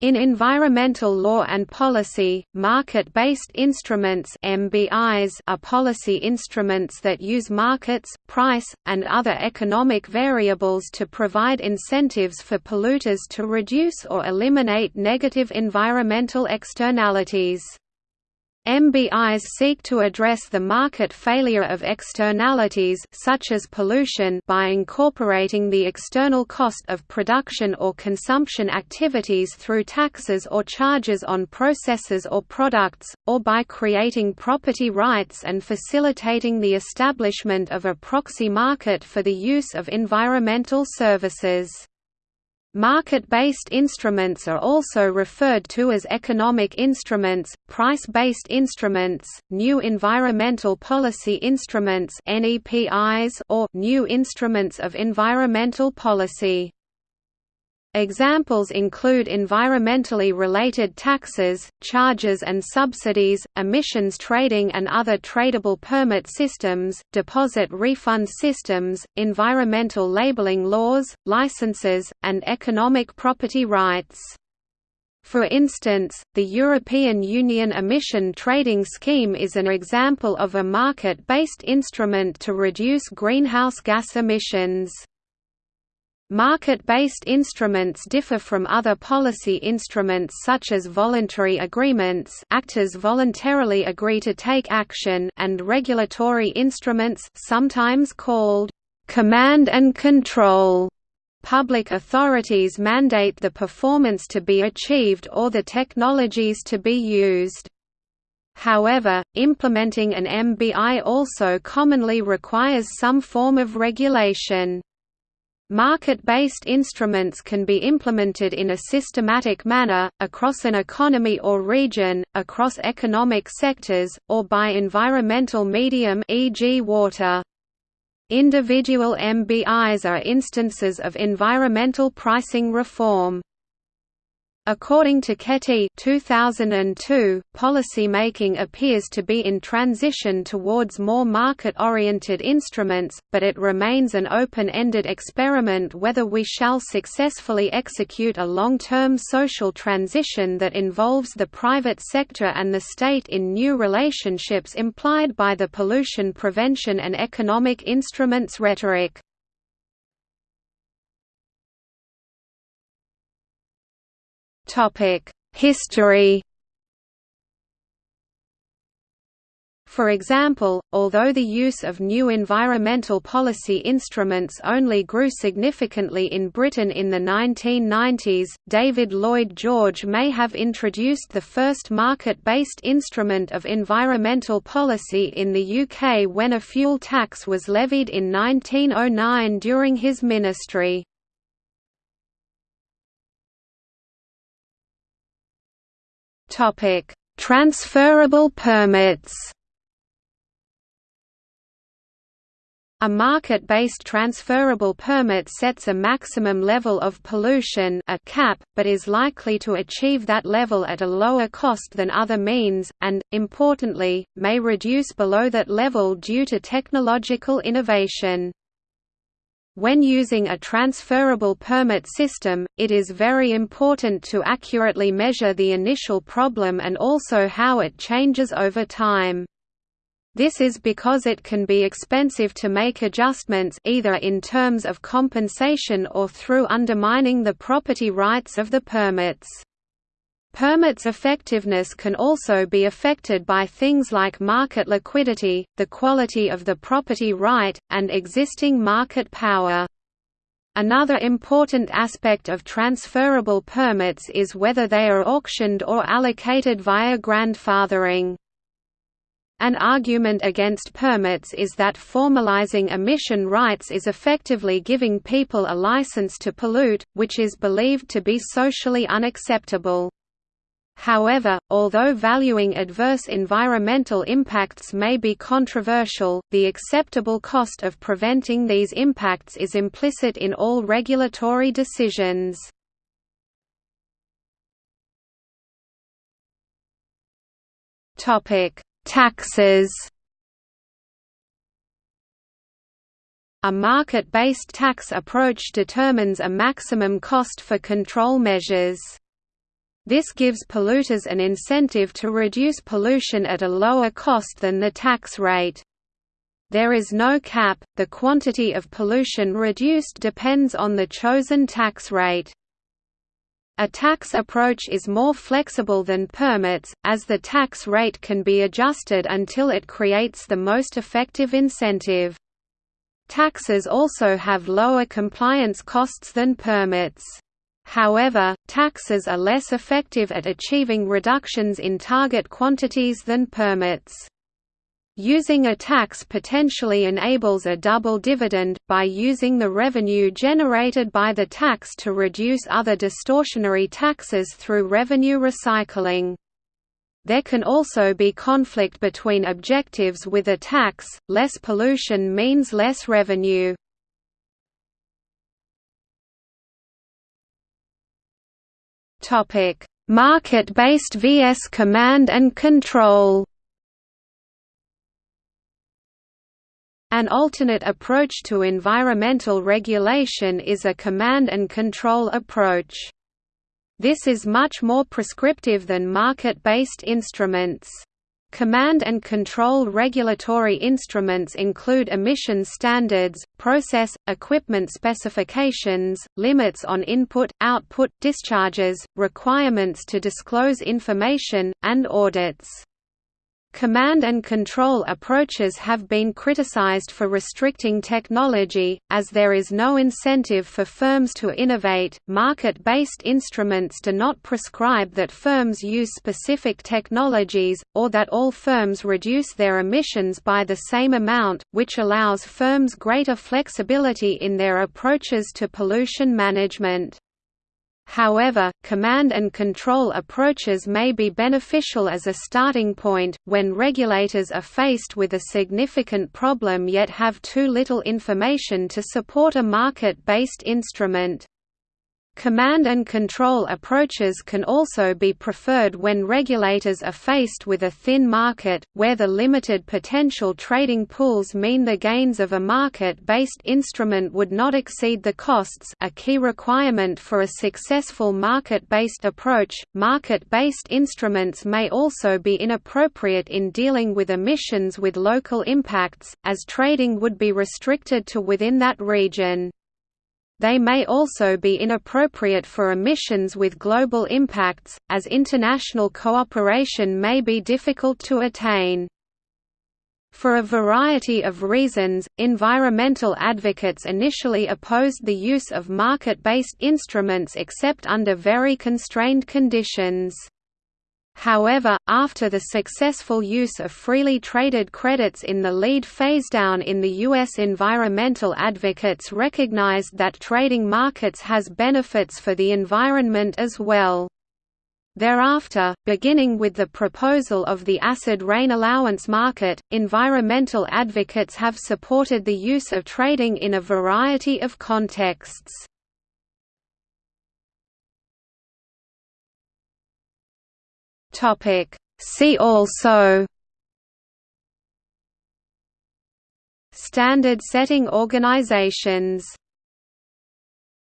In environmental law and policy, market-based instruments MBIs are policy instruments that use markets, price, and other economic variables to provide incentives for polluters to reduce or eliminate negative environmental externalities. MBIs seek to address the market failure of externalities such as pollution by incorporating the external cost of production or consumption activities through taxes or charges on processes or products, or by creating property rights and facilitating the establishment of a proxy market for the use of environmental services. Market-based instruments are also referred to as economic instruments, price-based instruments, new environmental policy instruments or new instruments of environmental policy. Examples include environmentally related taxes, charges and subsidies, emissions trading and other tradable permit systems, deposit refund systems, environmental labeling laws, licenses, and economic property rights. For instance, the European Union Emission Trading Scheme is an example of a market-based instrument to reduce greenhouse gas emissions. Market-based instruments differ from other policy instruments such as voluntary agreements actors voluntarily agree to take action and regulatory instruments sometimes called «command and control». Public authorities mandate the performance to be achieved or the technologies to be used. However, implementing an MBI also commonly requires some form of regulation. Market-based instruments can be implemented in a systematic manner, across an economy or region, across economic sectors, or by environmental medium e.g. water. Individual MBIs are instances of environmental pricing reform. According to Kettl 2002, policymaking appears to be in transition towards more market-oriented instruments, but it remains an open-ended experiment whether we shall successfully execute a long-term social transition that involves the private sector and the state in new relationships implied by the pollution prevention and economic instruments rhetoric. History For example, although the use of new environmental policy instruments only grew significantly in Britain in the 1990s, David Lloyd George may have introduced the first market-based instrument of environmental policy in the UK when a fuel tax was levied in 1909 during his ministry. Topic: Transferable permits. A market-based transferable permit sets a maximum level of pollution a cap, but is likely to achieve that level at a lower cost than other means, and, importantly, may reduce below that level due to technological innovation. When using a transferable permit system, it is very important to accurately measure the initial problem and also how it changes over time. This is because it can be expensive to make adjustments either in terms of compensation or through undermining the property rights of the permits. Permits' effectiveness can also be affected by things like market liquidity, the quality of the property right, and existing market power. Another important aspect of transferable permits is whether they are auctioned or allocated via grandfathering. An argument against permits is that formalizing emission rights is effectively giving people a license to pollute, which is believed to be socially unacceptable. However, although valuing adverse environmental impacts may be controversial, the acceptable cost of preventing these impacts is implicit in all regulatory decisions. Taxes A market-based tax approach determines a maximum cost for control measures. This gives polluters an incentive to reduce pollution at a lower cost than the tax rate. There is no cap, the quantity of pollution reduced depends on the chosen tax rate. A tax approach is more flexible than permits, as the tax rate can be adjusted until it creates the most effective incentive. Taxes also have lower compliance costs than permits. However, taxes are less effective at achieving reductions in target quantities than permits. Using a tax potentially enables a double dividend, by using the revenue generated by the tax to reduce other distortionary taxes through revenue recycling. There can also be conflict between objectives with a tax, less pollution means less revenue. Market-based vs command and control An alternate approach to environmental regulation is a command and control approach. This is much more prescriptive than market-based instruments. Command and control regulatory instruments include emission standards, process, equipment specifications, limits on input, output, discharges, requirements to disclose information, and audits. Command and control approaches have been criticized for restricting technology, as there is no incentive for firms to innovate. Market based instruments do not prescribe that firms use specific technologies, or that all firms reduce their emissions by the same amount, which allows firms greater flexibility in their approaches to pollution management. However, command and control approaches may be beneficial as a starting point, when regulators are faced with a significant problem yet have too little information to support a market-based instrument. Command and control approaches can also be preferred when regulators are faced with a thin market, where the limited potential trading pools mean the gains of a market-based instrument would not exceed the costs a key requirement for a successful market-based approach. Market-based instruments may also be inappropriate in dealing with emissions with local impacts, as trading would be restricted to within that region. They may also be inappropriate for emissions with global impacts, as international cooperation may be difficult to attain. For a variety of reasons, environmental advocates initially opposed the use of market-based instruments except under very constrained conditions. However, after the successful use of freely traded credits in the lead phasedown in the U.S. environmental advocates recognized that trading markets has benefits for the environment as well. Thereafter, beginning with the proposal of the acid rain allowance market, environmental advocates have supported the use of trading in a variety of contexts. Topic. See also Standard setting organizations